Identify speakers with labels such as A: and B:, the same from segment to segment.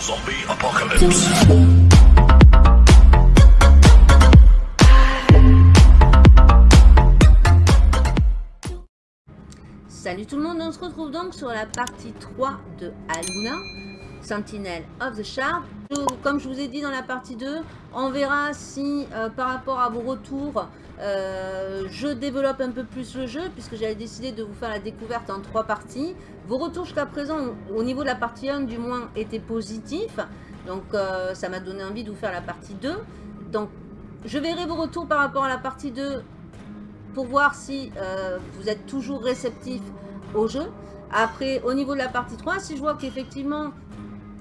A: Zombie apocalypse.
B: Salut tout le monde, on se retrouve donc sur la partie 3 de Aluna, Sentinel of the Shard. Comme je vous ai dit dans la partie 2, on verra si euh, par rapport à vos retours, euh, je développe un peu plus le jeu, puisque j'avais décidé de vous faire la découverte en trois parties. Vos retours jusqu'à présent, au niveau de la partie 1 du moins, étaient positifs. Donc euh, ça m'a donné envie de vous faire la partie 2. Donc je verrai vos retours par rapport à la partie 2 pour voir si vous êtes toujours réceptif au jeu. Après, au niveau de la partie 3, si je vois qu'effectivement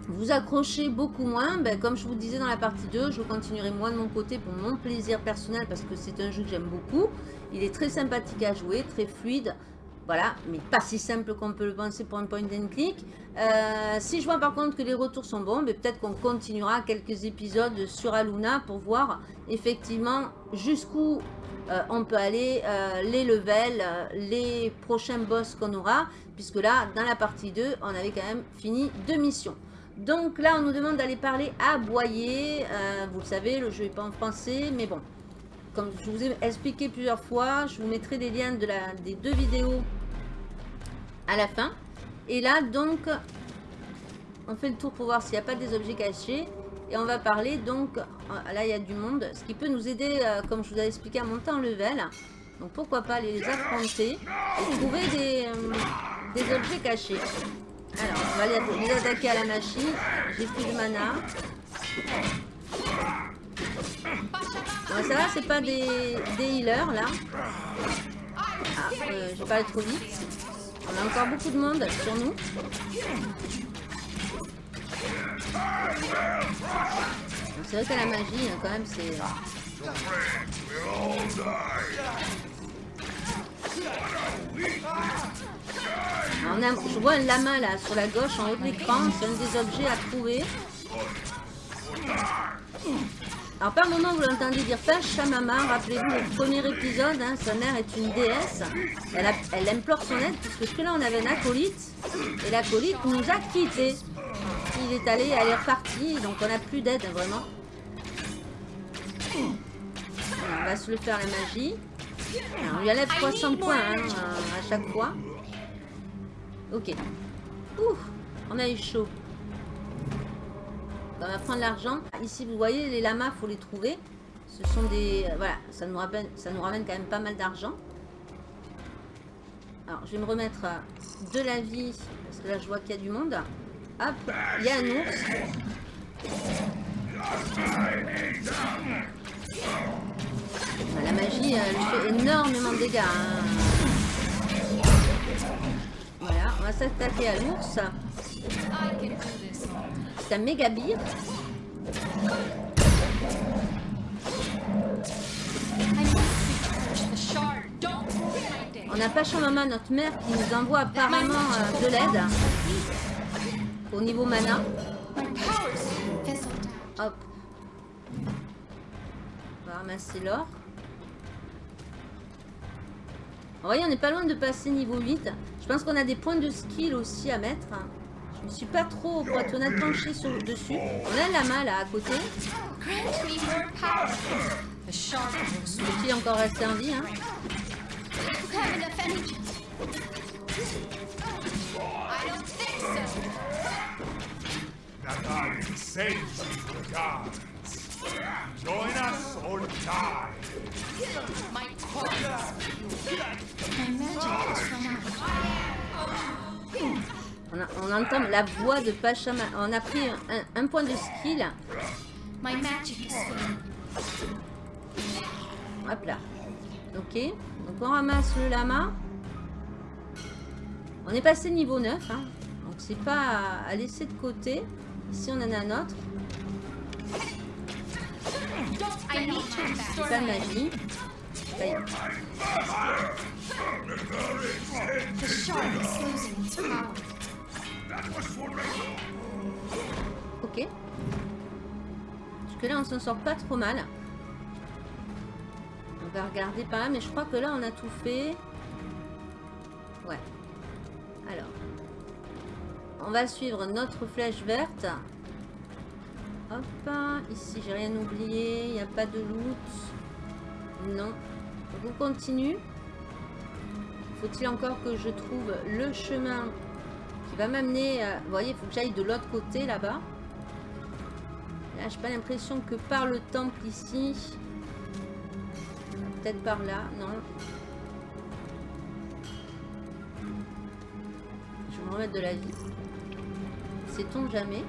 B: vous accrochez beaucoup moins, ben, comme je vous disais dans la partie 2, je continuerai moi de mon côté pour mon plaisir personnel parce que c'est un jeu que j'aime beaucoup. Il est très sympathique à jouer, très fluide. Voilà, mais pas si simple qu'on peut le penser pour un point and click. Euh, si je vois par contre que les retours sont bons, ben, peut-être qu'on continuera quelques épisodes sur Aluna pour voir effectivement jusqu'où euh, on peut aller, euh, les levels, les prochains boss qu'on aura, puisque là, dans la partie 2, on avait quand même fini deux missions. Donc là, on nous demande d'aller parler à Boyer. vous le savez, le jeu n'est pas en français, mais bon. Comme je vous ai expliqué plusieurs fois, je vous mettrai des liens de la, des deux vidéos à la fin. Et là, donc, on fait le tour pour voir s'il n'y a pas des objets cachés. Et on va parler donc, euh, là il y a du monde, ce qui peut nous aider, euh, comme je vous ai expliqué, à monter en level. Donc pourquoi pas les affronter et trouver des, euh, des objets cachés. Alors, va les attaquer à la machine. J'ai plus de mana. Ça va, c'est pas des, healers là. Ah, euh, j'ai parlé trop vite. On a encore beaucoup de monde sur nous. C'est vrai que la magie, hein, quand même, c'est... Je vois un lama là sur la gauche en haut de l'écran, c'est un des objets à trouver. Alors par moment vous l'entendez dire Pachamama, rappelez-vous le premier épisode, hein, sa mère est une déesse, elle, implore son aide puisque là on avait un acolyte et l'acolyte nous a quittés il est allé, elle est repartie, donc on n'a plus d'aide vraiment. on va se le faire la magie. on lui enlève 300 points hein, à chaque fois. Ok. Ouh, on a eu chaud. On va prendre l'argent. Ici, vous voyez, les lamas, faut les trouver. Ce sont des... Euh, voilà, ça nous, ramène, quand même pas mal d'argent. Alors, je vais me remettre de la vie, parce que là, je vois qu'il y a du monde. Hop, il y a un ours. La magie, elle fait énormément de dégâts. Hein. Va s'attaquer à l'ours. C'est un méga bire. On a pas Maman, notre mère, qui nous envoie apparemment euh, de l'aide au niveau mana. Hop. On va ramasser l'or. Vous voyez, on n'est pas loin de passer niveau 8. Je pense qu'on a des points de skill aussi à mettre. Je ne suis pas trop, pour être honnête, penché sur le dessus. On a la lama là à côté. Le est encore resté en vie. Hein. On, entend la voix de Pachama. On a pris un, point de skill. Hop là. Ok. Donc on ramasse le lama. On est passé niveau 9. Hein. Donc c'est pas à laisser de côté. Ici, on en a un autre. Pas de magie. Ok. Parce que là, on s'en sort pas trop mal. On va regarder par là, mais je crois que là, on a tout fait. Ouais. Alors. On va suivre notre flèche verte. Hop, ici j'ai rien oublié, il n'y a pas de loot. Non. On continue. Faut-il encore que je trouve le chemin qui va m'amener... Vous voyez, il faut que j'aille de l'autre côté là-bas. Là, j'ai pas l'impression que par le temple ici... Peut-être par là, non. Je vais me remettre de la vie. Sait-on jamais?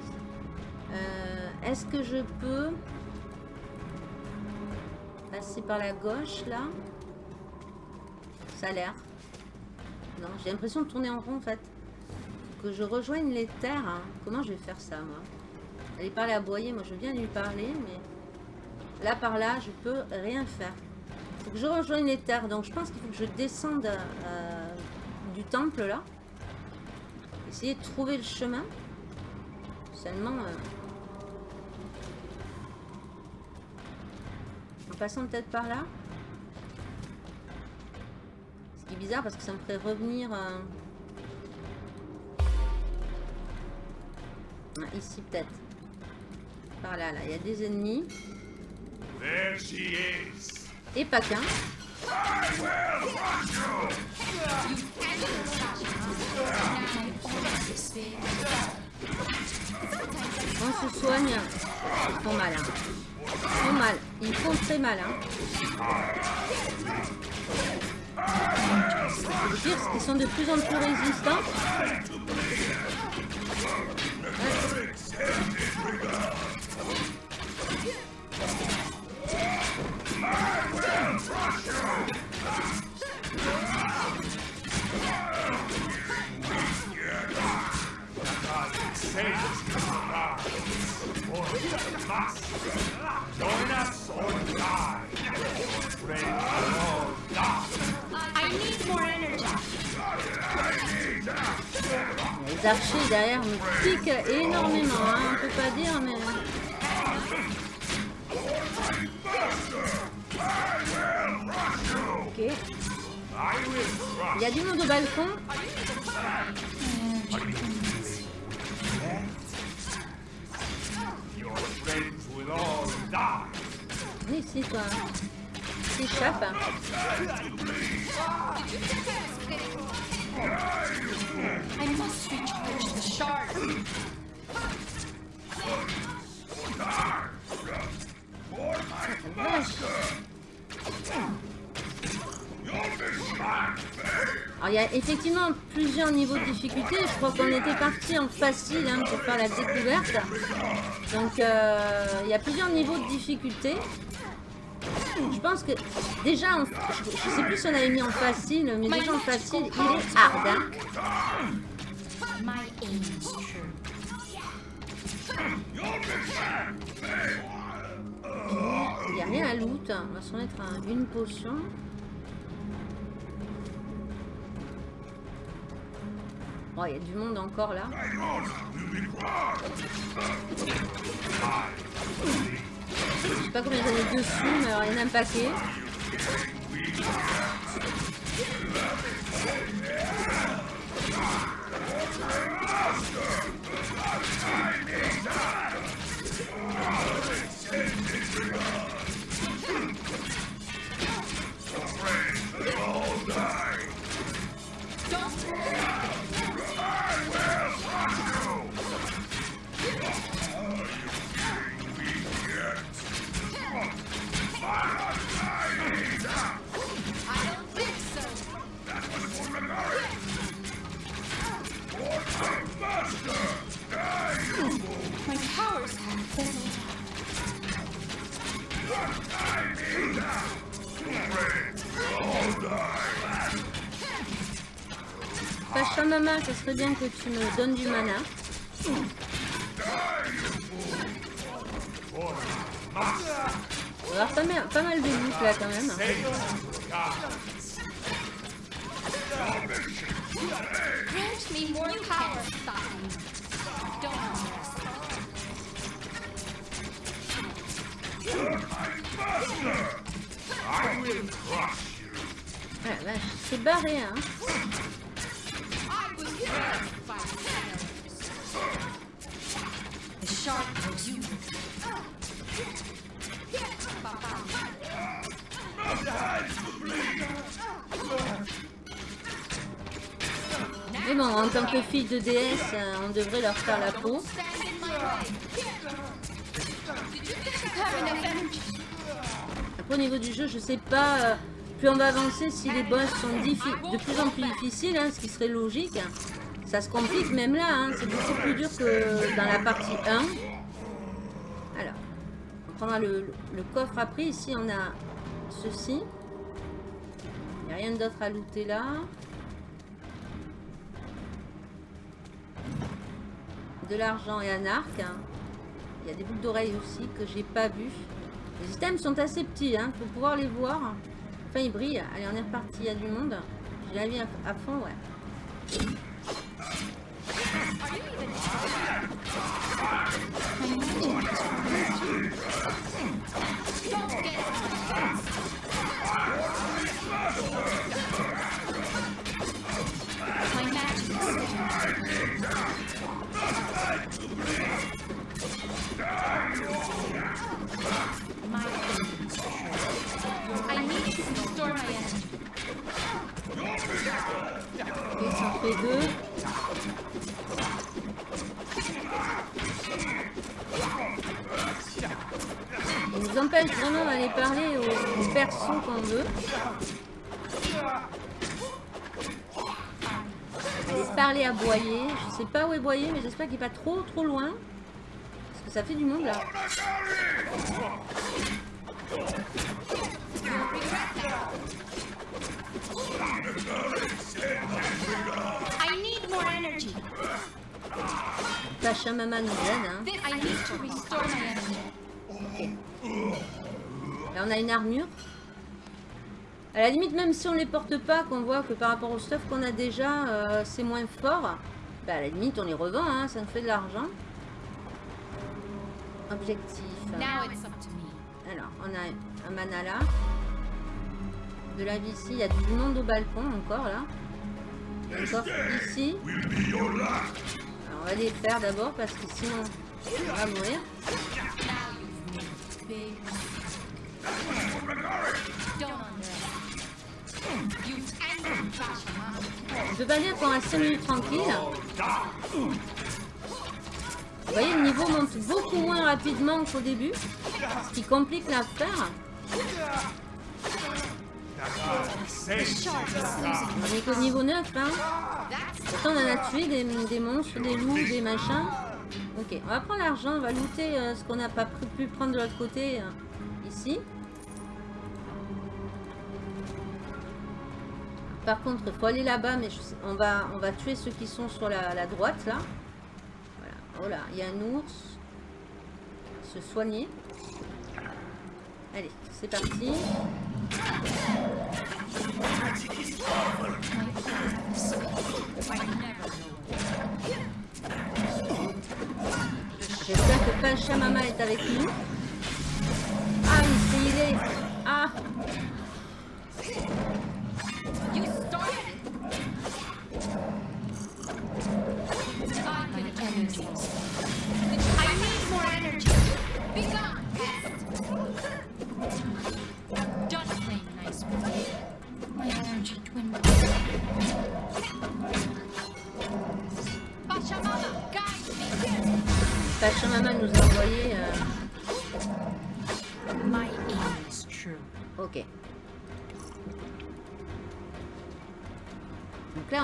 B: Euh, Est-ce que je peux passer par la gauche là? Ça a l'air. Non, j'ai l'impression de tourner en rond en fait. que je rejoigne les terres. Hein. Comment je vais faire ça moi? Aller parler à Boyer, moi je viens lui parler, mais là par là, je peux rien faire. Faut que je rejoigne les terres, donc je pense qu'il faut que je descende euh, du temple là. Essayer de trouver le chemin. Seulement... Euh, passant peut-être par là. Ce qui est bizarre parce que ça me ferait revenir... Euh, ah, ici peut-être. Par là, là. Il y a des ennemis. Et pas qu'un. On se soigne. Ils font mal. Hein. Font mal. Ils font très mal. Hein. Le pire, c'est qu'ils sont de plus en plus résistants. Les archers derrière me piquent énormément, hein, on peut pas dire, mais... Ok. Il y a du monde au balcon. Viens ici, toi. T'échappes. I must the. Alors il y a effectivement plusieurs niveaux de difficulté. Je crois qu'on était parti en facile hein, pour faire la découverte. Donc euh, il y a plusieurs niveaux de difficulté. Je pense que déjà, je, sais plus si on avait mis en facile, mais déjà en facile, il est hard. Hein. Il n'y a rien à loot. On va se remettre à une potion. Bon, il y a du monde encore là. Je sais pas combien j'en ai dessus, mais alors il y en a un paquet. Maman, ce serait bien que tu me donnes du mana. Avoir pas mal, pas mal de loot là quand même. Ah, c'est barré hein. Mais bon, en tant que fille de déesse, euh, on devrait leur faire la peau. Au niveau du jeu, je sais pas. euh, plus on va avancer, si les boss sont de plus en plus difficiles, hein, ce qui serait logique, ça se complique même là. hein, c'est beaucoup plus dur que dans la partie 1. Alors, on prendra le, coffre après. Ici, on a ceci. Il n'y a rien d'autre à looter là. De l'argent et un arc. hein. Il y a des boucles d'oreilles aussi que j'ai pas vues. Les items sont assez petits, hein, pour pouvoir les voir. Enfin, ils brillent. Allez, on est reparti, il y a du monde. J'ai la vie à fond, ouais.
A: Restore my energy.
B: Ok, ça en fait deux. Empêche vraiment d'aller parler aux, persos qu'on veut. Aller parler à Boyer. Je sais pas où est Boyer, mais j'espère qu'il est pas trop trop loin. Parce que ça fait du monde là.
A: I need more energy.
B: Pachamama nous aide. Hein.
A: I need to restore my energy.
B: Là, on a une armure. À la limite, même si on les porte pas, qu'on voit que par rapport au stuff qu'on a déjà, euh, c'est moins fort, bah, à la limite, on les revend, hein, ça nous fait de l'argent. Objectif.
A: Now it's up to me.
B: Alors, on a un mana là. De la vie ici, il y a du monde au balcon encore là. Un coffre ici. Alors, on va les faire d'abord parce que sinon, on va mourir.
A: Big.
B: On peut pas dire qu'on reste 5 minutes tranquille. Vous voyez, le niveau monte beaucoup moins rapidement qu'au début, ce qui complique l'affaire. On est qu'au niveau 9, hein. Pourtant, on en a tué des monstres, des loups, des machins. Ok, on va prendre l'argent, on va looter euh, ce qu'on n'a pas pu- prendre de l'autre côté, euh, ici. Par contre, il faut aller là-bas, mais je on, va, on va tuer ceux qui sont sur la, droite, là. Voilà. Oh il y a un ours. Se soigner. Allez, c'est parti. J'espère que Pachamama est avec nous. Ah, il s'est. Ah,
A: You started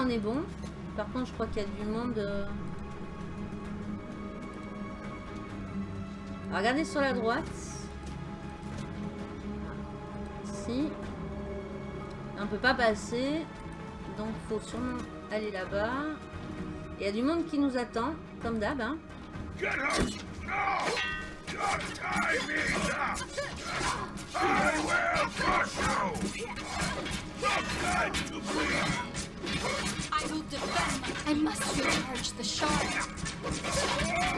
B: on est bon. Par contre, je crois qu'il y a du monde... euh. Regardez sur la droite. Ici. On peut pas passer. Donc, faut sûrement aller là-bas. Il y a du monde qui nous attend, comme d'hab. Hein.
C: Get her! No! Just tie me down! I will crush you! Not time to bleed!
A: I will defend my... I must recharge the shard.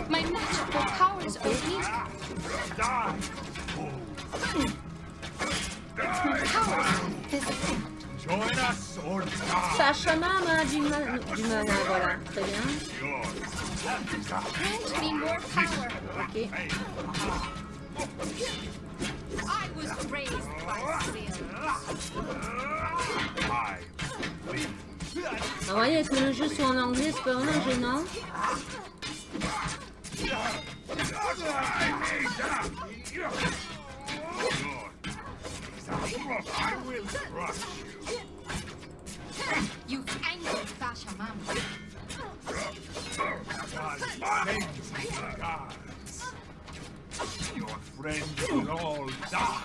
A: My magical powers are weak.
C: Die!
A: My powers are physical.
C: Join us or die!
B: Pachamama du mana, du mana, voilà, très bien.
C: Yours.
A: Grant me more power.
B: Ok.
A: I was raised by sailors.
C: I
B: Alors, vous voyez que le jeu soit en anglais, c'est pas vraiment gênant.
C: Your friends will all die.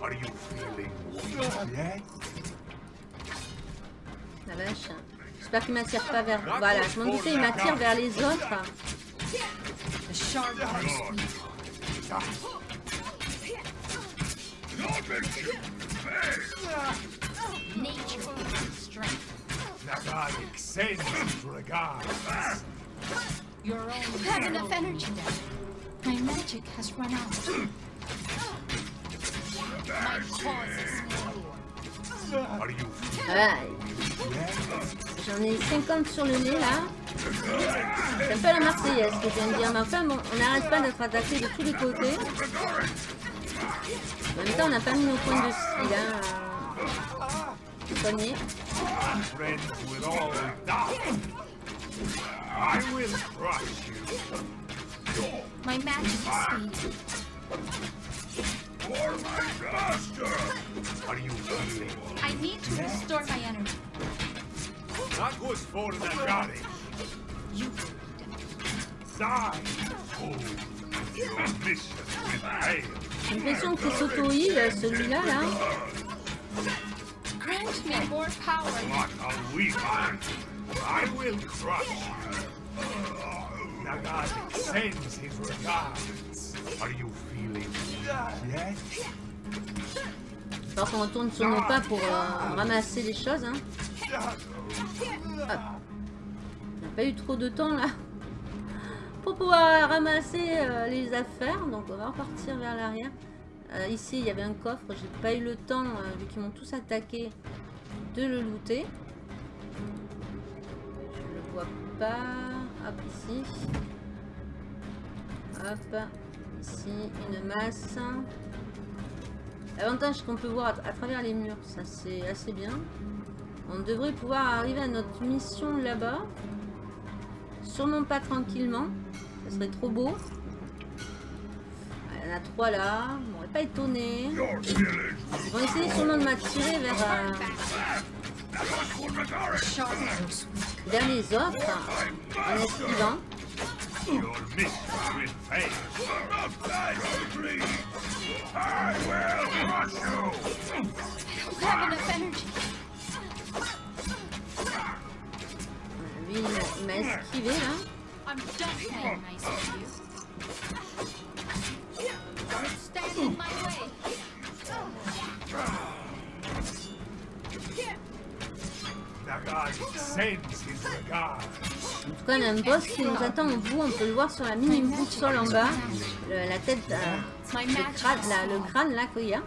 C: Are you feeling weak yet?
B: J'espère qu'il m'attire pas vers... Voilà, je m'en doutais, il m'attire vers les autres.
A: Have enough energy. My magic has run out. My cause is
B: J'en ai 50 sur le nez là. C'est un peu la Marseillaise que je viens de dire. Mais enfin, bon, on n'arrête pas d'être attaqué de tous les côtés. En même temps, on n'a pas mis nos points de style. Hein.
C: you.
A: My magic.
C: For my master! Are you feeling?
A: I need to restore my energy.
C: That was for Nagaric.
A: You
C: Die! Oh, your mission will fail.
B: J'ai l'impression qu'il s'auto-heal celui-là là.
A: grant me more power.
C: What a weak man! I will crush you. Nagaric sends his regards. Are you feeling yet?
B: Alors qu'on retourne sur nos pas pour euh, ramasser les choses. Hein. On n'a pas eu trop de temps là pour pouvoir ramasser euh, les affaires. Donc on va repartir vers l'arrière. Euh, ici il y avait un coffre. J'ai pas eu le temps, vu qu'ils m'ont tous attaqué, de le looter. Je le vois pas. Hop ici. Hop. Ici une masse. L'avantage qu'on peut voir à, travers les murs, ça c'est assez bien. On devrait pouvoir arriver à notre mission là-bas. Sûrement pas tranquillement. Ça serait trop beau. Il y en a trois là. On m'aurait pas étonné. Ils vont essayer sûrement de m'attirer vers, euh, vers les autres. En esquivant.
C: Your mission will fail. Enough time to. I will crush you.
A: Have enough energy.
B: M'a- il m'a esquivé là.
A: I'm done playing nice with you. Don't stand in my way.
C: Nagaric sends his regards.
B: En tout cas, on a un boss qui nous attend en bout. On peut le voir sur la mini boussole en bas. La tête, euh, le crâne, là, qu'il y a.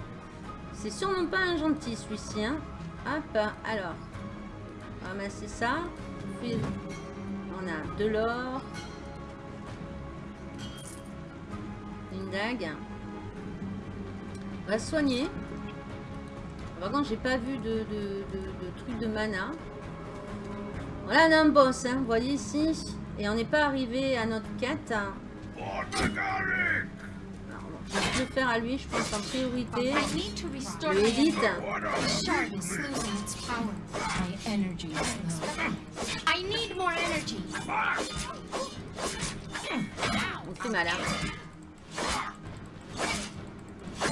B: C'est sûrement pas un gentil celui-ci. Hein. Hop, alors. Ramasser ça. On a de l'or. Une dague. On va soigner. Par contre, j'ai pas vu de- de truc de mana. Voilà, on a un boss, hein, vous voyez ici. Et on n'est pas arrivé à notre quête. Alors! Je vais le faire à lui, je pense, en priorité.
A: I need to restore
B: Le
A: my
B: élite. On fait mal, hein. Je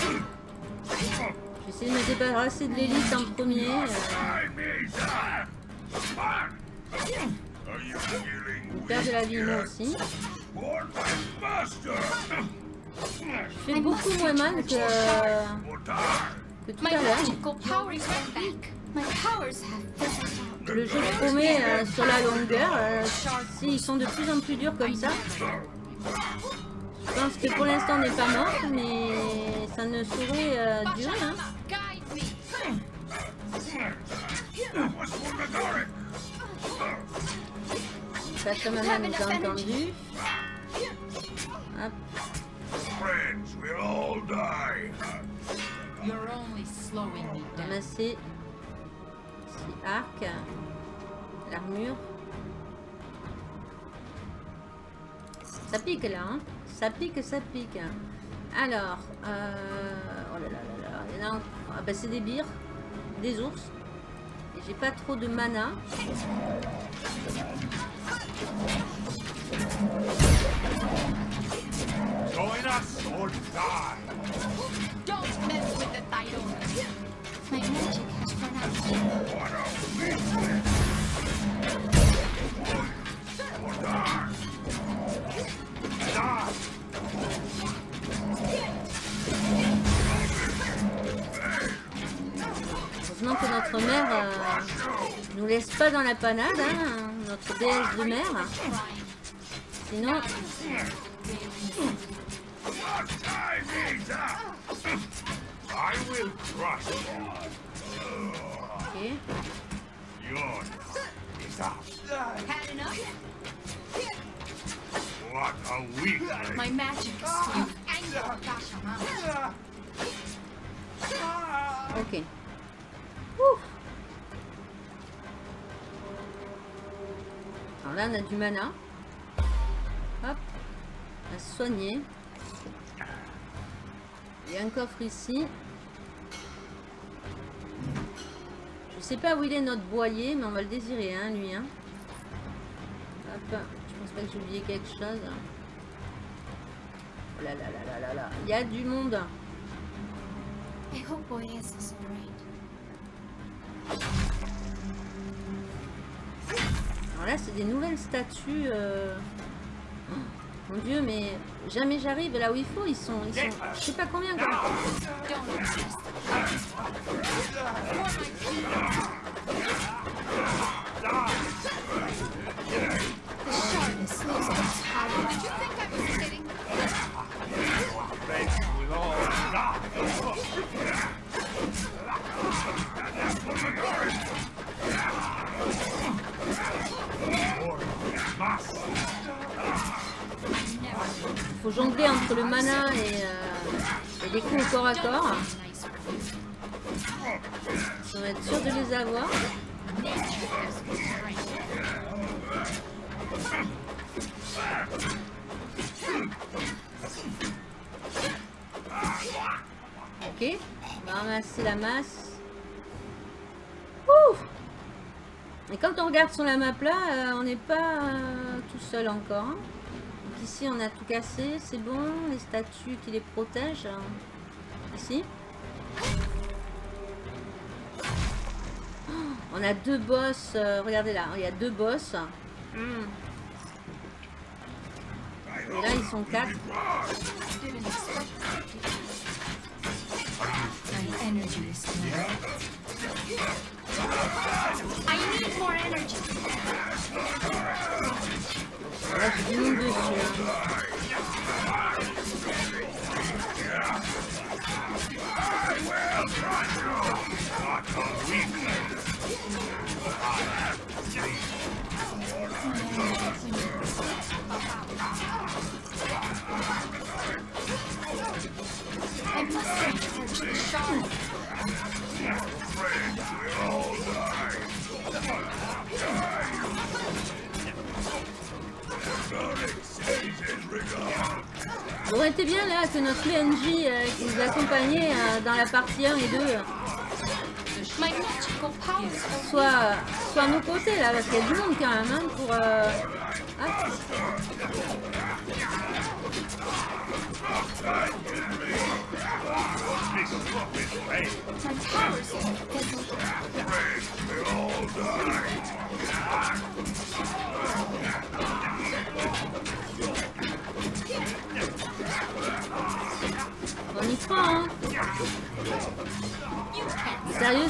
B: vais essayer de me débarrasser de l'élite en premier. euh,
C: I need that! Are you feeling
B: on perd de la vie, moi aussi. Je fais beaucoup moins mal que, que tout à l'heure. Le jeu promet euh, sur la longueur. euh, si ils sont de plus en plus durs comme ça. Je pense que pour l'instant on n'est pas mort, mais ça ne saurait euh, durer. Hein.
C: All die.
A: You're only slowing me down.
B: Ramasser. Ici, arc. L'armure. Ça pique là, hein Ça pique, ça pique. Alors, euh... oh là là là là, il y en a Ah bah c'est des bires, des ours. Et j'ai pas trop de mana.
C: Join us or die.
A: Don't mess with the Thydon. My magic has run out.
C: What a weakness. Or die. Die.
B: Heureusement que notre mère euh, nous laisse pas dans la panade, hein, notre déesse de mer. Sinon,
C: Time is up. I will crush you.
B: ok.
C: Your time is up.
A: Had enough?
C: What a weakling.
A: My magic is.
B: Ok. Alors là, on a du mana. Hop. On va se soigner. Il y a un coffre ici. Je sais pas où il est notre boyer, mais on va le désirer, hein, lui. Hein. Hop. Je pense pas que j'ai oublié quelque chose. Oh là là là là là là. Il y a du monde. Alors là, c'est des nouvelles statues. euh, mon dieu, mais jamais j'arrive là où il faut. Ils sont, ils sont, je sais pas combien. quoi. Corps à corps. On va être sûr de les avoir. Ok. On va ramasser la masse. Ouh et quand on regarde sur la map là, euh, on n'est pas euh, tout seul encore. hein. Donc ici, on a tout cassé. C'est bon. Les statues qui les protègent. hein. Ici. Oh, On a deux boss. euh, regardez là. Il y a deux boss. Hmm. Et là, ils sont quatre. Aurait été bien là que notre PNJ euh, qui nous accompagnait euh, dans la partie 1 et 2 euh,
A: My magical powers are
B: soit, soit à nos côtés là, parce qu'il y a du monde quand même hein, pour... euh,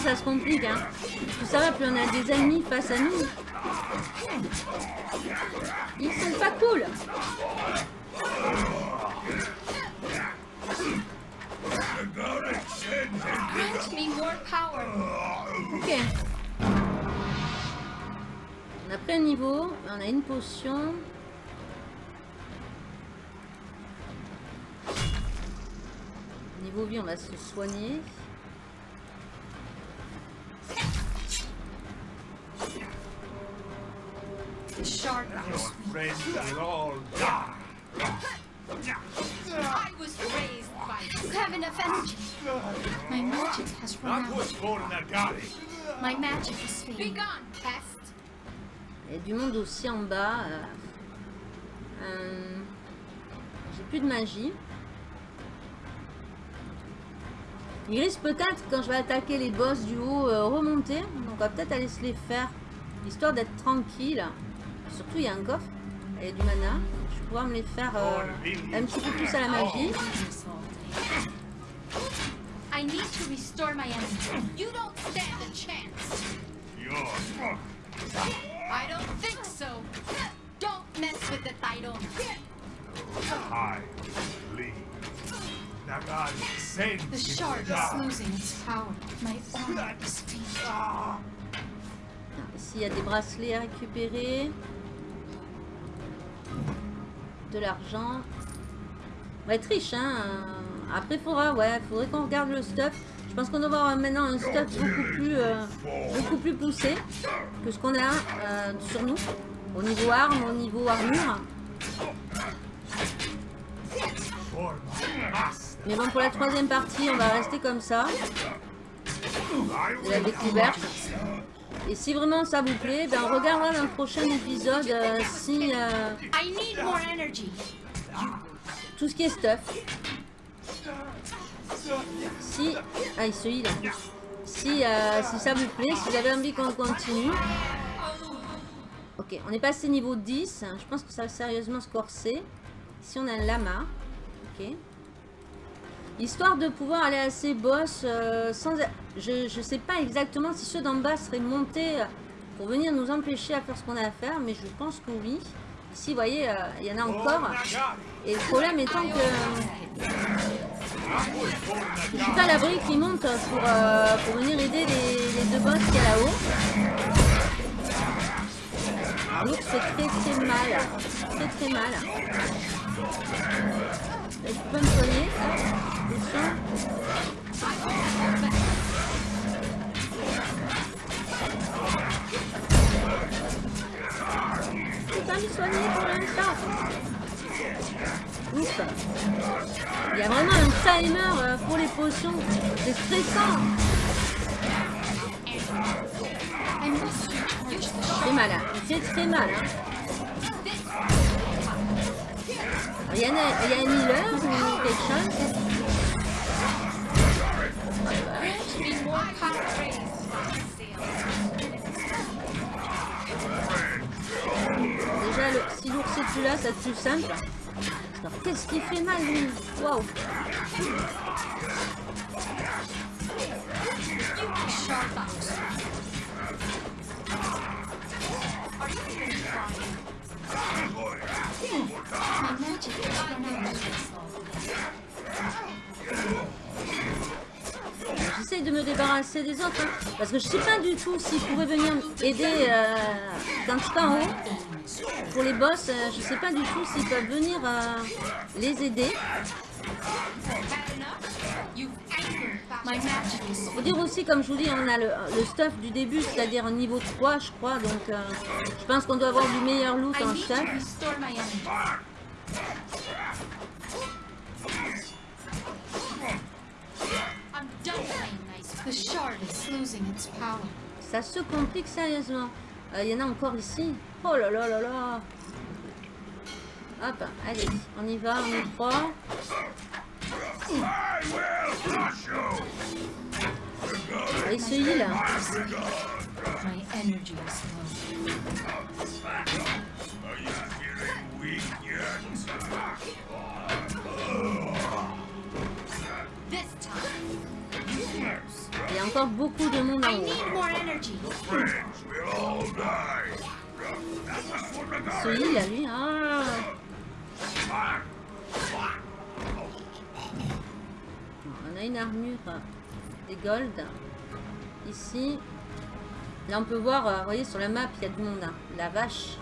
B: Ça se complique hein. Plus ça va, plus on a des ennemis face à nous. Ils sont pas cool. Ok. On a pris un niveau, on on a une potion. Niveau vie, on va se soigner.
A: Was
C: friends will all die.
A: I was raised by you have enough energy. My magic has run. My magic is fading. Be gone, pest.
B: Il y a du monde aussi en bas. euh. Euh, J'ai plus de magie. Il risque peut-être, quand je vais attaquer les boss du haut, euh, remonter. Donc on va peut-être aller se les faire, histoire d'être tranquille. Surtout, il y a un coffre. Il y a du mana. Je vais pouvoir me les faire euh, un petit peu plus à la magie.
A: I need to restore my energy. You don't stand a chance.
C: You're
A: I don't think so. Don't mess with the Tidon.
C: I leave.
A: The shard is losing its power. My is.
C: Ah,
B: Ici, il y a des bracelets à récupérer. De l'argent. On va être riche, hein. Après, faudra, ouais, faudrait qu'on regarde le stuff. Je pense qu'on doit avoir maintenant un stuff beaucoup plus, euh, beaucoup plus poussé que ce qu'on a euh, sur nous. Au niveau armes, au niveau armure. Mais bon, pour la troisième partie, on va rester comme ça. La découverte. Et si vraiment ça vous plaît, ben on regardera dans le prochain épisode euh, si euh,
A: I need more energy.
B: tout ce qui est stuff. Si. Ah, il se heal en plus. Si, euh, si ça vous plaît, si vous avez envie qu'on continue. Ok, on est passé niveau 10. Je pense que ça va sérieusement se corser. Ici, on a un lama. Ok. Histoire de pouvoir aller à ces boss euh, sans... Je ne sais pas exactement si ceux d'en bas seraient montés pour venir nous empêcher à faire ce qu'on a à faire, mais je pense que oui. Ici, vous voyez, euh, il y en a encore. Et le problème étant que je suis pas à l'abri qui monte pour, euh, pour venir aider les, deux boss qu'il y a là-haut. L'autre fait très très mal. Très très mal. Je peux me soigner. Je peux pas me soigner pour l'instant. Ouf. Il y a vraiment un timer euh, pour les potions. C'est stressant. Très mal. hein. C'est très mal. hein. Il y, a, il healer ou quelque chose? Déjà, le, si l'ours est plus là, ça plus simple. Alors, qu'est-ce qui fait mal, lui? Waouh J'essaye de me débarrasser des autres. hein, parce que je sais pas du tout s'ils pourraient venir aider euh, en haut. Pour les boss, euh, je sais pas du tout s'ils peuvent venir euh, les aider. Faut dire aussi, comme je vous dis, on a le, le stuff du début, c'est-à-dire niveau 3, je crois. Donc, euh, je pense qu'on doit avoir du meilleur loot en stuff. Ça se complique sérieusement. Euh, Il y en a encore ici. Oh là là là là. Hop, allez, on y va, on y croit.
C: I will crush you.
B: Ah, il?
A: This time,
B: Il y a encore beaucoup de monde en
A: I
B: haut.
A: need more energy.
C: Friends will all die.
B: Il se heal, lui. Ah. On a une armure des gold. Ici. Là, on peut voir, euh, vous voyez, sur la map, il y a du monde. hein. La vache.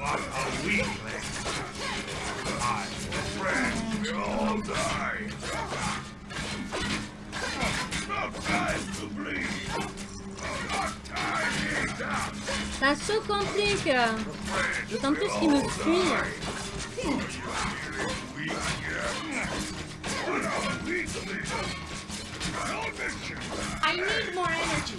C: What a weakling! My all
B: D'autant plus qu'il me!
A: I need more energy.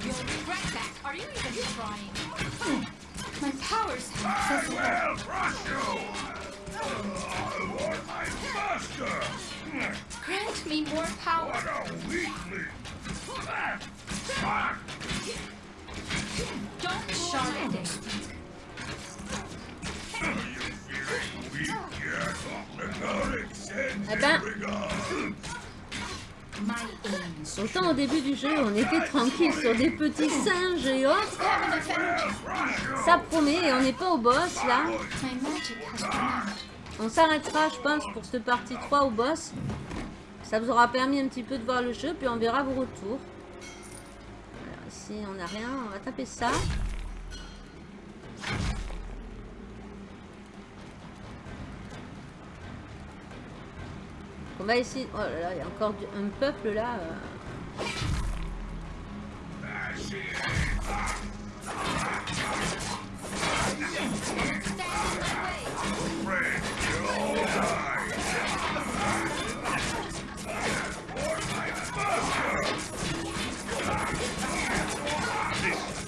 C: No mission! Hey,
A: You'll regret that. Are you even trying? My powers have
C: I
A: fizzled.
C: will crush you! I want my master!
A: Grant me more power.
C: What a weakling! Fuck!
A: Don't shard it.
C: Are
B: eh
A: you
B: Autant au début du jeu, on était tranquille sur des petits singes et autres. Ça promet et on n'est pas au boss là. On s'arrêtera, je pense, pour cette partie 3 au boss. Ça vous aura permis un petit peu de voir le jeu, puis on verra vos retours. Alors ici, on n'a rien, on va taper ça. On va essayer... Oh là là, il y a encore un peuple là. euh.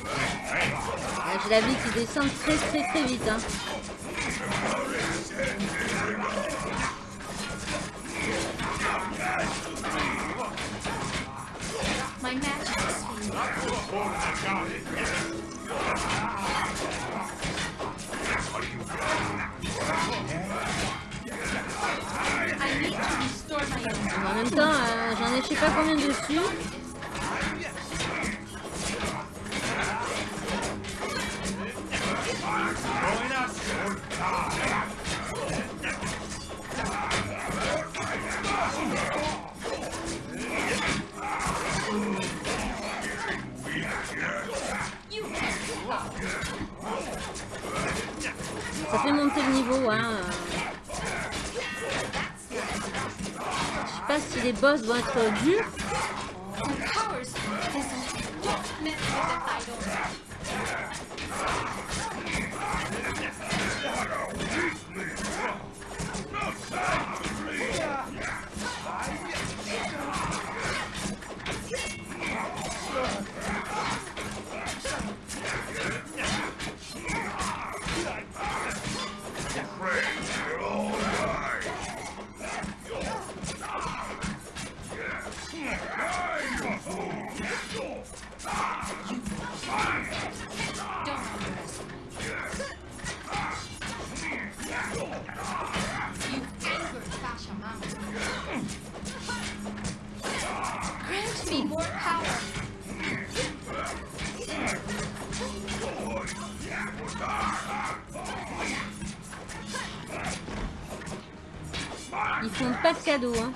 B: Ah, J'ai la vie qui descend très très très vite. hein. En même temps, j'en ai je sais pas combien dessus. Ça fait monter le niveau. Hein. Je sais pas si les boss vont être durs. Hein.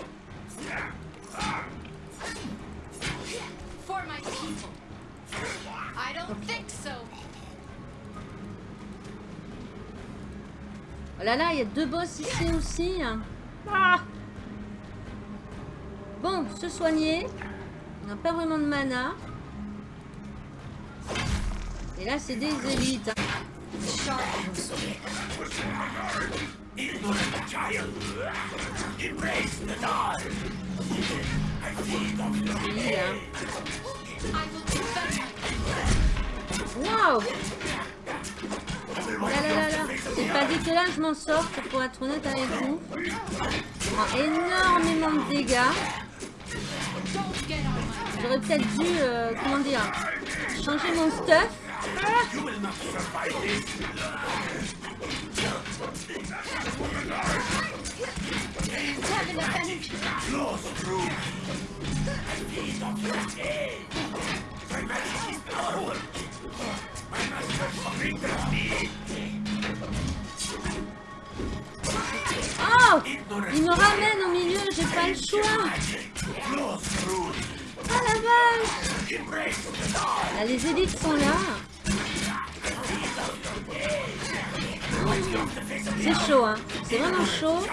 B: Oh là là, il y a deux boss ici aussi. Ah bon, se soigner. On n'a pas vraiment de mana. Et là, c'est des élites. hein.
C: Child!
B: Oui, là. Là là là C'est pas dégueulasse, je m'en sors, pour être honnête avec vous. Je énormément de dégâts. J'aurais peut-être dû, euh, comment dire, changer mon stuff. Oh Il me ramène au milieu, j'ai pas le choix. Ah la vache! Là, les élites sont là. C'est chaud, hein. C'est vraiment chaud.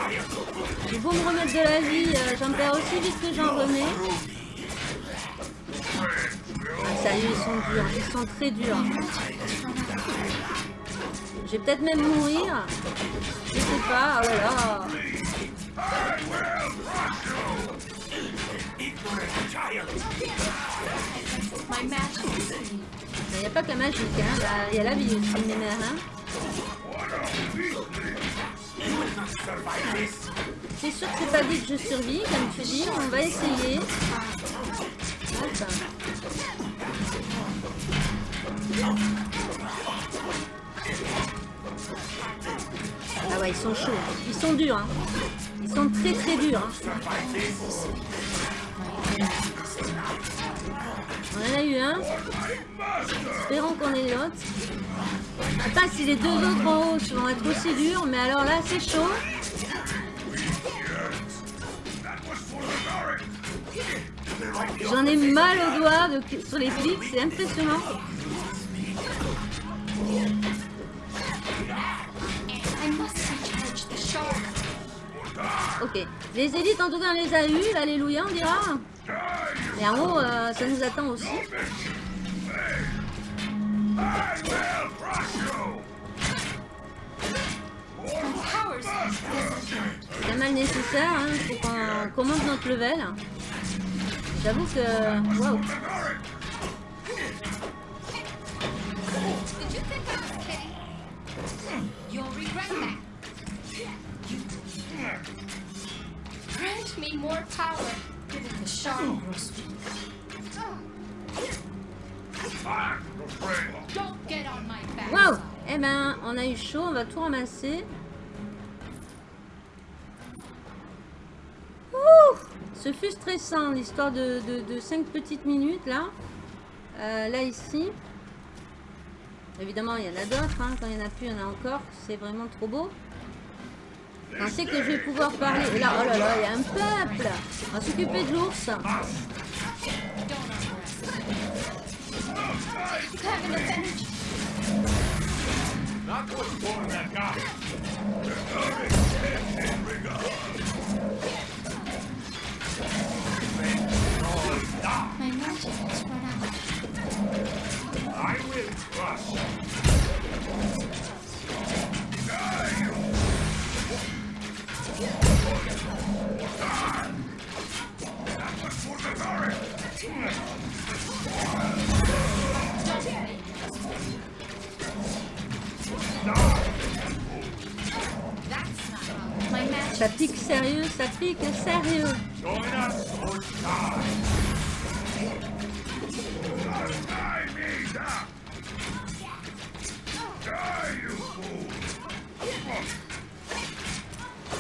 B: J'ai beau me remettre de la vie, euh, j'en perds aussi vite que j'en remets. Ah, sérieux, ils sont durs. Ils sont très durs. Je vais peut-être même mourir. Je sais pas. Oh là là. Il n'y a pas que la magie, hein. Là, Il y a la vie aussi, mes mères, hein. C'est sûr que c'est pas dit que je survis, comme tu dis. On va essayer. Ah ouais, ils sont chauds. Ils sont durs. Hein. Ils sont très très durs. hein. On en a eu un. Espérons qu'on ait l'autre. Attends, si les deux autres en haut vont être aussi durs, mais alors là, c'est chaud. J'en ai mal aux doigts sur les clics, c'est impressionnant. Ok. Les élites, en tout cas, on les a eues. Alléluia, on dira. Et en haut, euh, ça nous attend aussi. C'est pas mal nécessaire. Hein. Faut qu'on qu'on monte notre level. J'avoue que... Waouh.
A: Grant me more power. Back.
B: Waouh Eh ben, on a eu chaud. On va tout ramasser. Ouh Ce fut stressant, l'histoire de, de, 5 petites minutes, là. Euh, là, ici. Évidemment, il y en a d'autres. hein. Quand il n'y en a plus, il y en a encore. C'est vraiment trop beau. Je pensais que je vais pouvoir parler. Et là, oh là là, il y a un peuple On va s'occuper de l'ours.
A: My magic has run out.
C: I will!
B: Ça pique sérieux, ça pique sérieux.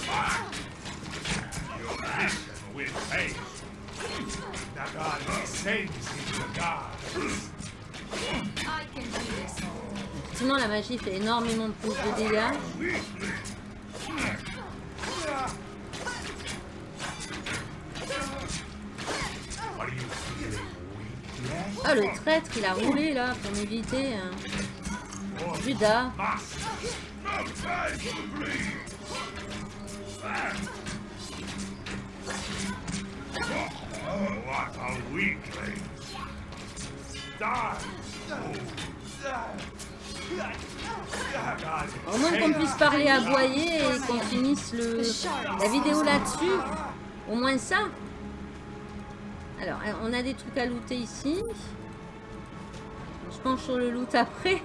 C: Die!
B: Sinon, la magie fait énormément plus de dégâts. Ah, le traître, il a roulé là pour m'éviter. hein. Judas. Au moins qu'on puisse parler, aboyer et qu'on finisse le, la vidéo là-dessus. Au moins ça. Alors, on a des trucs à looter ici. Je penche sur le loot après.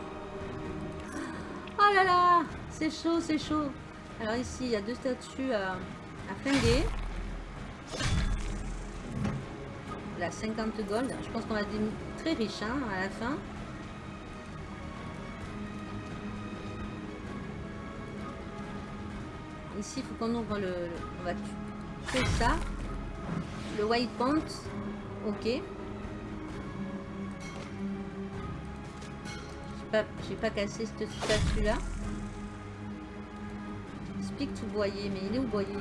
B: Oh là là C'est chaud, c'est chaud. Alors ici, il y a deux statues à, à flinguer. Là, 50 gold. Je pense qu'on va être très riche hein, à la fin. Ici, il faut qu'on ouvre le, On va tuer ça. Le white pant. Ok. J'ai pas, pas cassé cette statue là. Explique tout boyer, mais il est où boyer?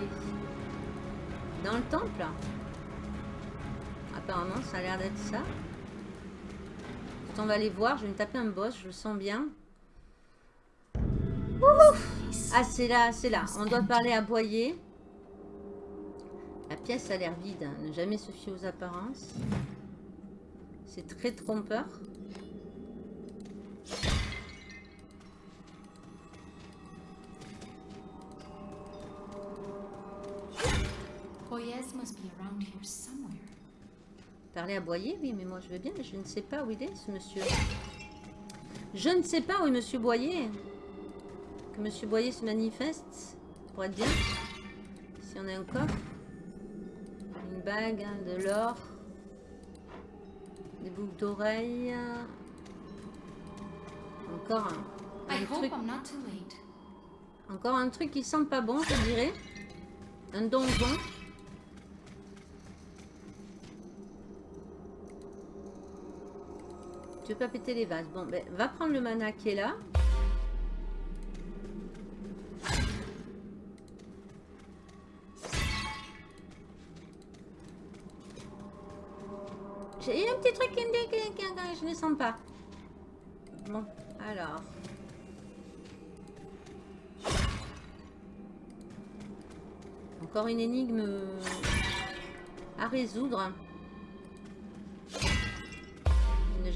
B: Dans le temple? Apparemment, ça a l'air d'être ça. On va aller voir, je vais me taper un boss, je le sens bien. Ah, c'est là, c'est là. On doit parler à boyer. La pièce a l'air vide. hein. Ne jamais se fier aux apparences. C'est très trompeur.
A: Boyez must be around here somewhere.
B: Parler à Boyer, oui, mais moi je veux bien, mais je ne sais pas où il est, ce monsieur. Je ne sais pas où est monsieur Boyer. Que monsieur Boyer se manifeste, pour être bien. Ici on a un coffre. Une bague, hein, de l'or. Des boucles d'oreilles. Encore un, truc. Encore un truc qui sent pas bon, je dirais. Un donjon. Tu veux pas péter les vases. Bon, ben, va prendre le mana qui est là. J'ai un petit truc qui me dit que je ne sens pas. Bon, alors. Encore une énigme à résoudre.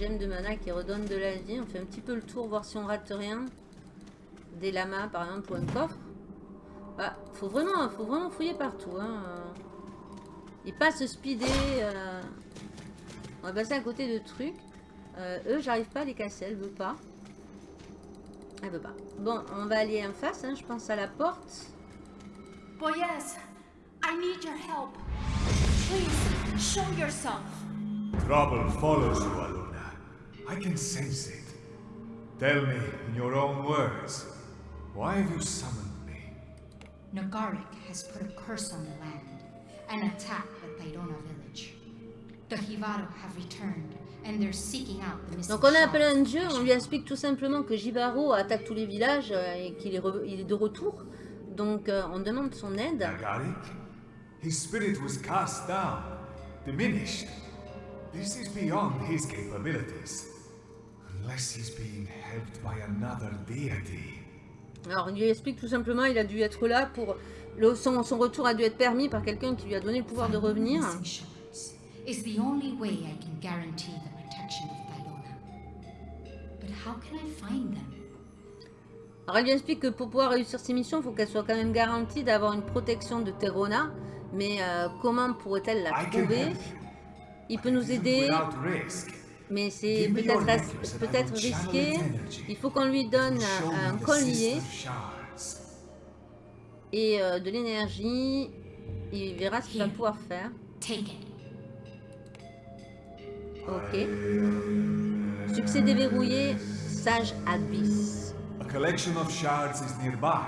B: Gemme de mana qui redonne de la vie. On fait un petit peu le tour, voir si on rate rien. Des lamas, par exemple, ou un coffre. Ah, faut vraiment, faut vraiment fouiller partout. Hein. Et pas se speeder. euh. On va passer à côté de trucs. Euh, eux, j'arrive pas à les casser. Elle veut pas. Elle veut pas. Bon, on va aller en face. hein, Je pense à la porte.
A: Boyez, I need your help. Please, show yourself.
C: Trouble follows you. I can sense it. Tell me, in your own words, why have you summoned me?
A: Nagaric has put a curse on the land and attacked the Tairona village. The Hivaro have returned and they're seeking out the missing
B: Donc on a appelé un dieu, on lui explique tout simplement que Jibaro attaque tous les villages euh, et qu'il est, est de retour. Donc euh, on demande son aide.
C: Nagarik? His spirit was cast down, diminished. This is beyond his capabilities.
B: Alors il lui explique tout simplement, il a dû être là pour... Le, son, son retour a dû être permis par quelqu'un qui lui a donné le pouvoir de revenir.
A: missing shards is the only way I can guarantee the protection of Tairona. But how can I find them?
B: Alors elle lui explique que pour pouvoir réussir ses missions, il faut qu'elle soit quand même garantie d'avoir une protection de Terona. Mais euh, comment pourrait-elle la trouver. Il peut nous aider. Mais c'est peut-être
C: channel
B: risqué. Il faut qu'on lui donne un, collier et euh, de l'énergie. Il verra ce qu'il va pouvoir faire.
A: Take it.
B: Ok. Succès déverrouillé, sage abyss.
C: A collection of shards is nearby,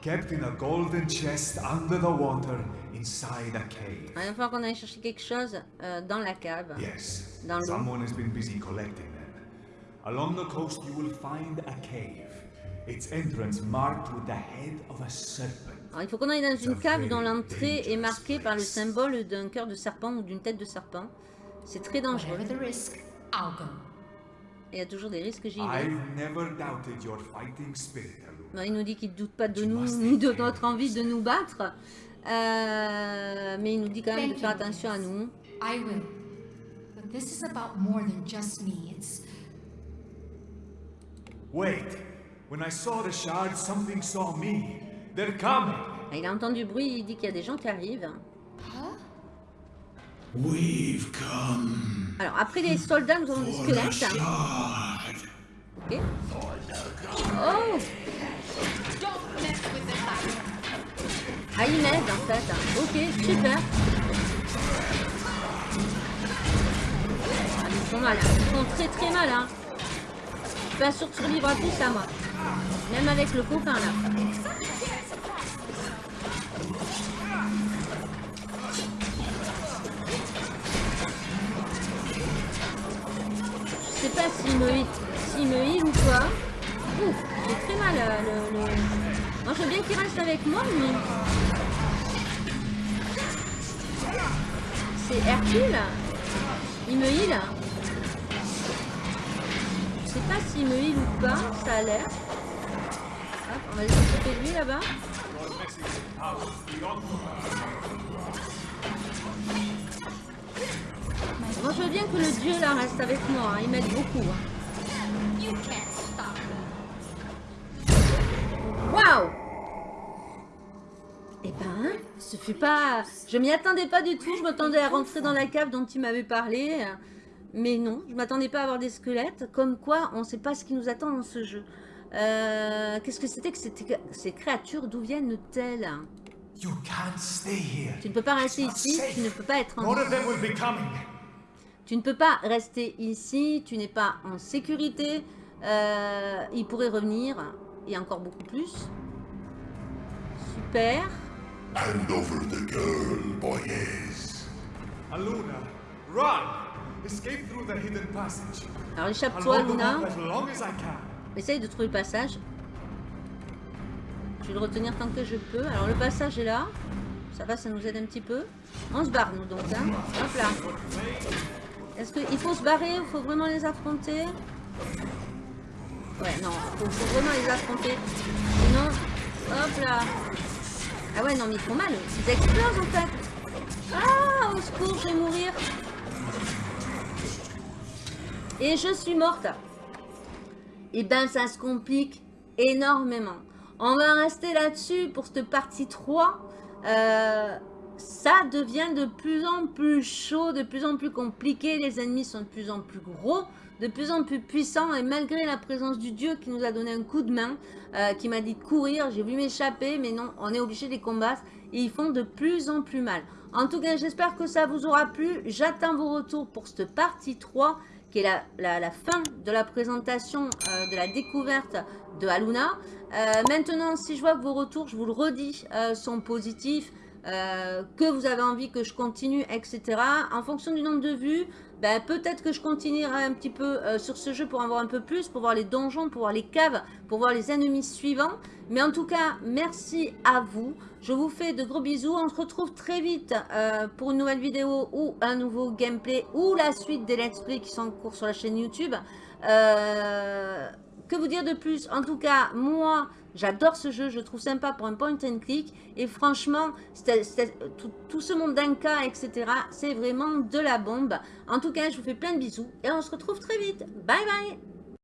C: kept in a golden chest under the water inside a cave.
B: Il va falloir qu'on aille chercher quelque chose euh, dans la cave.
C: Yes,
B: Dans
C: someone has been busy collecting them. Along the coast, you will find a cave. Its entrance marked with the head of a serpent.
B: Alors, il faut qu'on aille dans une cave dont l'entrée est marquée par le symbole d'un cœur de serpent ou d'une tête de serpent. C'est très dangereux.
A: Whatever the risk, I'll go.
B: Et il y a toujours des risques, j'y vais.
C: I've never doubted your fighting spirit, Aluna.
B: Non, il nous dit qu'il ne doute pas de nous, ni de notre envie de nous battre. Euh, mais il nous dit quand même de faire
A: you,
B: attention à nous.
A: I will. But this is about more than just me. It's
C: Wait. When I saw the shard, something saw me. They're coming.
B: Il a entendu bruit, il dit qu'il y a des gens qui arrivent.
D: We've come
B: Alors, après les soldats, nous avons des squelettes. Oh Ah, ils m'aident en fait. Ok, super. Ah, ils sont mal. Ils sont très très mal. Hein. Je suis pas sûr de survivre à tout ça, moi. Même avec le copain là. Je sais pas s'il me hit, s'il me heal ou quoi. Ouf, j'ai très mal euh, le, le... Moi je veux bien qu'il reste avec moi, mais... C'est Hercule Il me heal Je sais pas s'il me heal ou pas, ça a l'air. On va aller s'occuper de lui là-bas. Moi je veux bien que le dieu là reste avec moi, hein, il m'aide beaucoup. hein. Waouh ce fut pas... Je m'y attendais pas du tout, je m'attendais à rentrer dans la cave dont il m'avait parlé. Mais non, je m'attendais pas à avoir des squelettes. Comme quoi, on sait pas ce qui nous attend dans ce jeu. Euh, Qu'est-ce que c'était que ces créatures D'où viennent-elles
C: You can't stay here.
B: Tu ne peux pas rester ici, tu ne peux pas être en... Tu ne peux pas rester ici, tu n'es pas en sécurité. Euh, il pourrait revenir, et encore beaucoup plus. Super.
D: Hand over the girl, boys.
C: Aluna, run! Escape through the hidden passage.
B: Alors échappe-toi, Luna.
C: up as long as I can.
B: Essaye de trouver le passage. Je vais le retenir tant que je peux. Alors le passage est là. Ça va, ça nous aide un petit peu. On se barre, nous, donc. Hein. Hop là. Est-ce qu'il faut se barrer Il faut vraiment les affronter? Ouais, non. Il faut, faut vraiment les affronter. Sinon, hop là. Ah ouais, non, mais ils font mal. Ils explosent, en fait. Ah, au secours, je vais mourir. Et je suis morte. Et ben, ça se complique énormément. On va rester là-dessus pour cette partie 3. Euh, ça devient de plus en plus chaud, de plus en plus compliqué. Les ennemis sont de plus en plus gros, de plus en plus puissants. Et malgré la présence du dieu qui nous a donné un coup de main, euh, qui m'a dit de courir, j'ai voulu m'échapper, mais non, on est obligé de les combattre. Et ils font de plus en plus mal. En tout cas, j'espère que ça vous aura plu. J'attends vos retours pour cette partie 3 qui est la, fin de la présentation euh, de la découverte de Aluna. Euh, maintenant, si je vois que vos retours, je vous le redis, sont positifs, que vous avez envie que je continue, etc. En fonction du nombre de vues, ben, peut-être que je continuerai un petit peu euh, sur ce jeu pour en voir un peu plus, pour voir les donjons, pour voir les caves, pour voir les ennemis suivants. Mais en tout cas, merci à vous. Je vous fais de gros bisous. On se retrouve très vite euh, pour une nouvelle vidéo ou un nouveau gameplay ou la suite des let's play qui sont en cours sur la chaîne YouTube. Euh, que vous dire de plus? En tout cas, moi, j'adore ce jeu. Je le trouve sympa pour un point and click. Et franchement, tout ce monde d'Anka, etc., c'est vraiment de la bombe. En tout cas, je vous fais plein de bisous et on se retrouve très vite. Bye bye